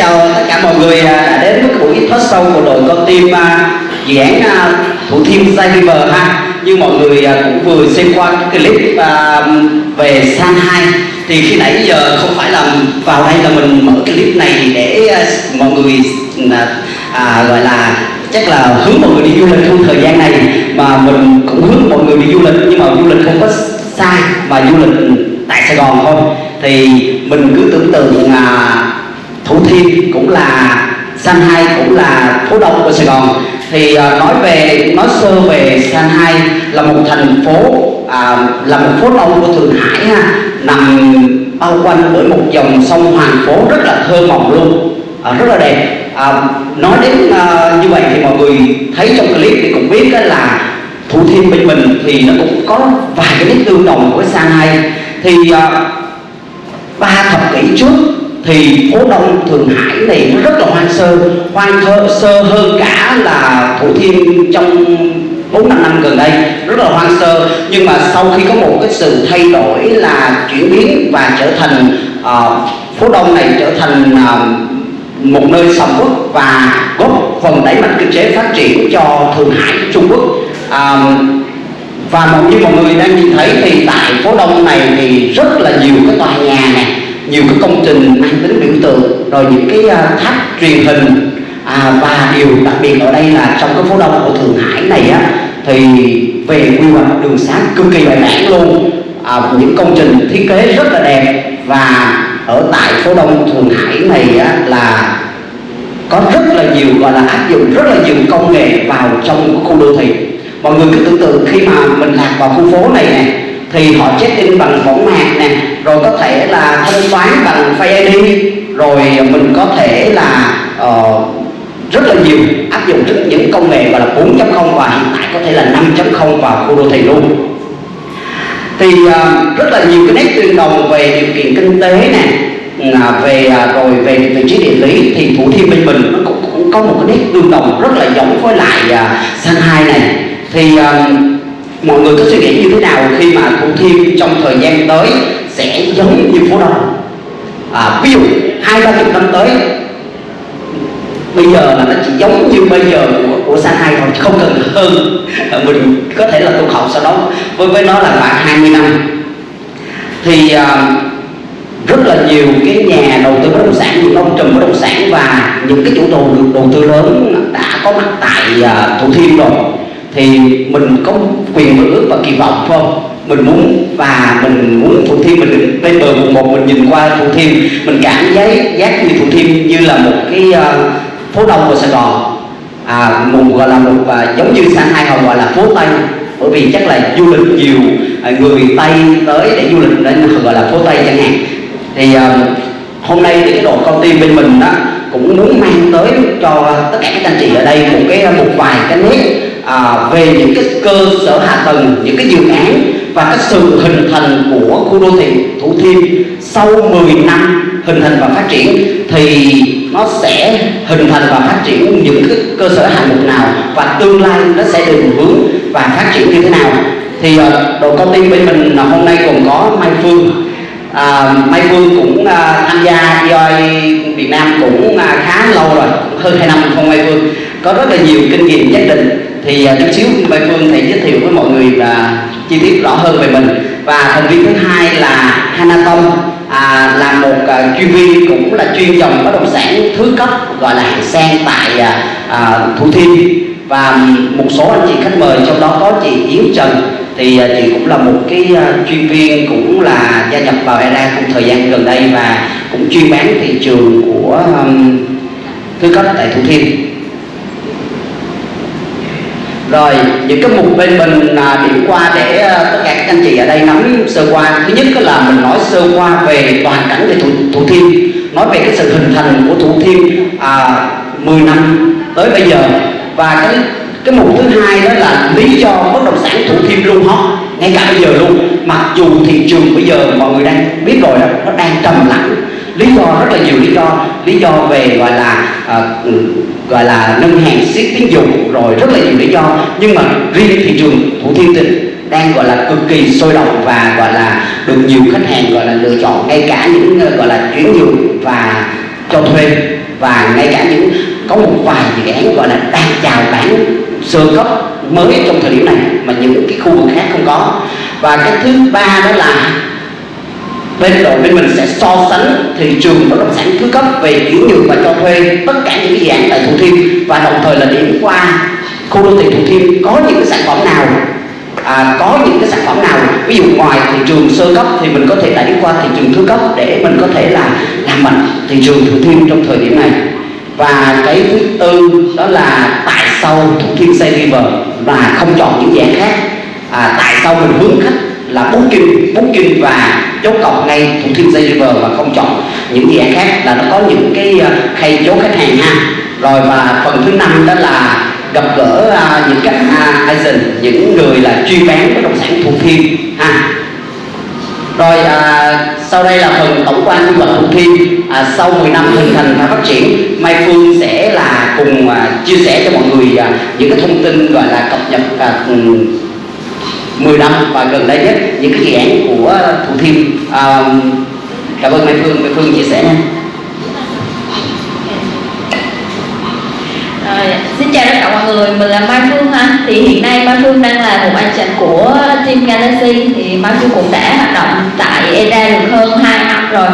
chào tất cả mọi người à, đã đến với buổi thoát sâu của đội con tim à, dự án à, Thủ Thiêm Sai River ha. Như mọi người cũng vừa xem qua cái clip về San 2 thì khi nãy giờ không phải là vào đây là mình mở cái clip này để mọi người à, gọi là chắc là hướng mọi người đi du lịch trong thời gian này mà mình cũng hướng mọi người đi du lịch nhưng mà du lịch không có sai mà du lịch tại Sài Gòn thôi thì mình cứ tưởng tượng à, Thủ Thiêm cũng là San Hai cũng là phố đông của Sài Gòn. Thì uh, nói về nói sơ về San Hai là một thành phố à, là một phố đông của Thượng Hải ha nằm bao quanh bởi một dòng sông Hoàng Phố rất là thơ mộng luôn à, rất là đẹp. À, nói đến à, như vậy thì mọi người thấy trong clip thì cũng biết đó là Thủ Thiêm bên mình thì nó cũng có vài cái nét tương đồng với San Hai. Thì à, ba thập kỷ trước thì phố đông Thượng Hải này nó rất là hoang sơ. Hoang thơ, sơ hơn cả là Thủ Thiêm trong bốn năm năm gần đây rất là hoang sơ. Nhưng mà sau khi có một cái sự thay đổi là chuyển biến và trở thành uh, phố đông này trở thành uh, một nơi sầm uất và góp phần đẩy mạnh kinh tế phát triển cho Thượng Hải Trung Quốc. Uh, và một như mọi người đang nhìn thấy thì tại phố đông này thì rất là nhiều cái tòa nhà này nhiều cái công trình mang tính biểu tượng rồi những cái uh, tháp truyền hình à, và điều đặc biệt ở đây là trong cái phố đông của Thượng Hải này á thì về quy hoạch đường xá cực kỳ bài bản luôn. À, những công trình thiết kế rất là đẹp và ở tại phố đông Thượng Hải này á, là có rất là nhiều gọi là áp dụng rất là nhiều công nghệ vào trong cái khu đô thị. Mọi người cứ tưởng tượng khi mà mình lạc vào khu phố này nè thì họ check in bằng võng mạc nè rồi có thể là thanh toán bằng Face ID rồi mình có thể là uh, rất là nhiều áp dụng rất những công nghệ gọi là 4.0 và hiện tại có thể là 5.0 vào khu đô thị luôn. Thì uh, rất là nhiều cái nét tương đồng về điều kiện kinh tế nè là về uh, rồi về vị trí địa lý thì thủ thiêm bên mình nó cũng, cũng có một cái nét tương đồng rất là giống với lại à, uh, san hai này. Thì uh, mọi người có suy nghĩ như thế nào khi mà thủ thiêm trong thời gian tới sẽ giống như phố đông? À, ví dụ hai ba chục năm tới bây giờ là nó chỉ giống như bây giờ của, của San Hai thôi không cần hơn. À, mình có thể là tu học sau đó. Với với nó là khoảng 20 năm. Thì à, rất là nhiều cái nhà đầu tư bất động sản những ông trùm bất động sản và những cái chủ đầu đầu tư lớn đã có mặt tại à, Thủ Thiêm rồi thì mình có quyền mơ ước và kỳ vọng phải không? Mình muốn và mình muốn thủ thiêm mình đứng bên bờ vùng một mình nhìn qua thủ thiêm mình cảm giác giác như thủ thiêm như là một cái uh, phố đông của sài gòn. À, một gọi là một uh, giống như sang hai hồng gọi là phố tây. Bởi vì chắc là du lịch nhiều uh, người tây tới để du lịch nên gọi là phố tây chẳng hạn. Thì uh, hôm nay thì cái đội công ty bên mình đó cũng muốn mang tới cho tất cả các anh chị ở đây một cái à, một vài cái nét à, về những cái cơ sở hạ tầng những cái dự án và cái sự hình thành của khu đô thị Thủ Thiêm sau 10 năm hình thành và phát triển thì nó sẽ hình thành và phát triển những cái cơ sở hạng mục nào và tương lai nó sẽ định hướng và phát triển như thế nào. Thì ờ, uh, đội công ty bên mình là hôm nay còn có Mai Phương. À, Mai Phương cũng à, tham gia EOI Việt Nam cũng à, khá lâu rồi hơn 2 năm không Mai Phương. Có rất là nhiều kinh nghiệm nhất định thì uh, chút xíu Mai Phương thì giới thiệu với mọi người và chi tiết rõ hơn về mình. Và thành viên thứ hai là Hana Tông à, là một uh, chuyên viên cũng là chuyên dòng bất động sản thứ cấp gọi là hạng sang tại uh, Thủ Thiêm. Và một số anh chị khách mời trong đó có chị Yến Trần. Thì uh, chị cũng là một cái uh, chuyên viên cũng là gia nhập vào ERA trong thời gian gần đây và cũng chuyên bán thị trường của um, thứ cấp tại Thủ Thiêm rồi những cái mục bên mình à, điểm qua để à, tất cả các anh chị ở đây nắm sơ qua. Thứ nhất là mình nói sơ qua về toàn cảnh về thủ, thủ thiêm. Nói về cái sự hình thành của thủ thiêm à, 10 năm tới bây giờ. Và cái cái mục thứ hai đó là lý do bất động sản thủ thiêm luôn hot ngay cả bây giờ luôn. Mặc dù thị trường bây giờ mọi người đang biết rồi đó nó đang trầm lặng. Lý do rất là nhiều lý do. Lý do về gọi là à, gọi là nâng hàng siết tín dụng, rồi rất là nhiều lý do. Nhưng mà riêng thị trường thủ thiêm thì đang gọi là cực kỳ sôi động và gọi là được nhiều khách hàng gọi là lựa chọn ngay cả những ờ, gọi là chuyển nhượng và cho thuê. Và ngay cả những, có một vài dự án gọi là đang chào bán sơ cấp mới trong thời điểm này mà những cái khu vực khác không có. Và cái thứ ba đó là bên đội bên mình sẽ so sánh thị trường bất động sản thứ cấp về chuyển nhượng và cho thuê tất cả những cái dự án tại Thủ Thiêm. Và đồng thời là điểm qua khu đô thị Thủ Thiêm có những cái sản phẩm nào à, có những cái sản phẩm nào ví dụ ngoài thị trường sơ cấp thì mình có thể đẩy qua thị trường thứ cấp để mình có thể là làm mạnh thị trường Thủ Thiêm trong thời điểm này. Và cái thứ tư đó là tại sao Thủ Thiêm xây River và không chọn những dạng khác? À, tại sao mình hướng khách là booking booking và chốt cọc ngay Thủ Thiêm Xây River và không chọn. Những dự án khác là nó có những cái à, khay chốt khách hàng ha. Rồi và phần thứ năm đó là gặp gỡ uh, những các uh, à, agent những người là chuyên bán bất động sản Thủ Thiêm ha. Rồi à, sau đây là phần tổng quan quy hoạch Thủ Thiêm à, sau 10 năm hình thành và phát triển Mai Phương sẽ là cùng à, chia sẻ cho mọi người à, những cái thông tin gọi là cập nhật à, 10 năm và gần đây nhất những cái dự án của Thủ Thiêm. À, cảm ơn Mai Phương Mai Phương chia sẻ nha. À, xin chào tất cả mọi người, mình là Mai Phương ha Thì hiện nay Mai Phương đang là một agent của Team Galaxy. Thì Mai Phương cũng đã hoạt động tại EDA được hơn 2 năm rồi.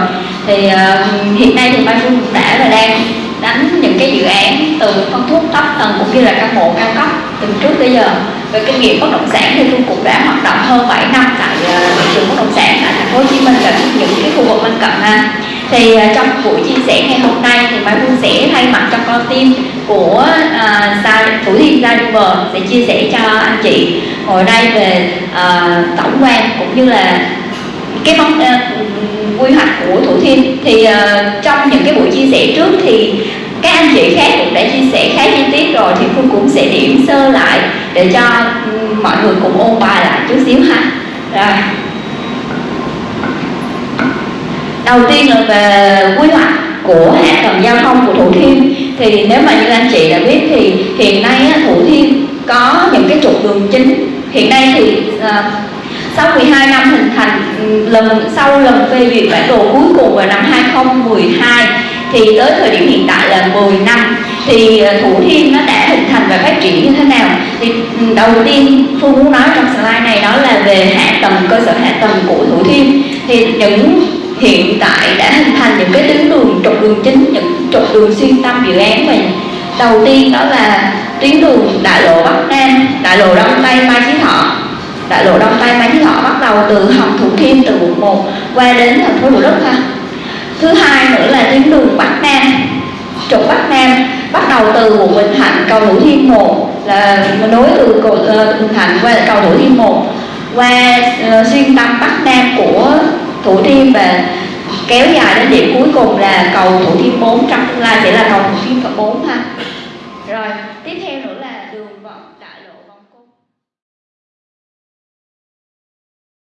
Thì uh, hiện nay thì Mai Phương cũng đã và đang đánh những cái dự án từ phân khúc thấp tầng cũng như là căn hộ cao cấp từ trước tới giờ về kinh nghiệm bất động sản thì tôi cũng đã hoạt động hơn 7 năm tại à, thị trường bất động sản tại thành phố Hồ Chí Minh và những cái khu vực lân cận ha. Thì à, trong buổi chia sẻ ngày hôm nay thì Mai Phương sẽ thay mặt cho con tim của uh, Thủ Thiêm Gia River sẽ chia sẻ cho anh chị ngồi đây về uh, tổng quan cũng như là cái vấn uh, quy hoạch của Thủ Thiêm. Thì uh, trong những cái buổi chia sẻ trước thì các anh chị khác cũng đã chia sẻ khá chi tiết rồi thì Phương cũng sẽ điểm sơ lại để cho mọi người cùng ôn bài lại chút xíu ha. Rồi. Đầu tiên là về quy hoạch của hạ tầng giao thông của Thủ Thiêm. Thì nếu mà như anh chị đã biết thì hiện nay Thủ Thiêm có những cái trục đường chính. Hiện nay thì ờ, sau 12 năm hình thành lần, sau lần phê duyệt bản đồ cuối cùng vào năm 2012 thì tới thời điểm hiện tại là 10 năm. Thì ờ, Thủ Thiêm nó đã hình thành và phát triển như thế nào? Thì ừ, đầu tiên Phương muốn nói trong slide này đó là về hạ tầng, cơ sở hạ tầng của Thủ Thiêm. Thì những hiện tại đã hình thành những cái tuyến đường, trục đường chính, những trục đường xuyên tâm dự án mình. Đầu tiên đó là tuyến đường đại lộ bắc nam, đại lộ đông tây mai chí thọ. Đại lộ đông tây mai chí thọ bắt đầu từ hầm thủ thiêm từ quận 1 qua đến thành phố thủ đức ha thứ hai nữa là tuyến đường bắc nam. Trục bắc nam bắt đầu từ quận bình thạnh cầu thủ thiêm một là nối từ cầu ờ, bình thạnh qua cầu thủ thiêm một. Qua uh, xuyên tâm bắc nam của Thủ Thiêm và kéo dài đến điểm cuối cùng là cầu Thủ Thiêm 4 trong tương lai sẽ là cầu Thủ Thiêm 4 ha.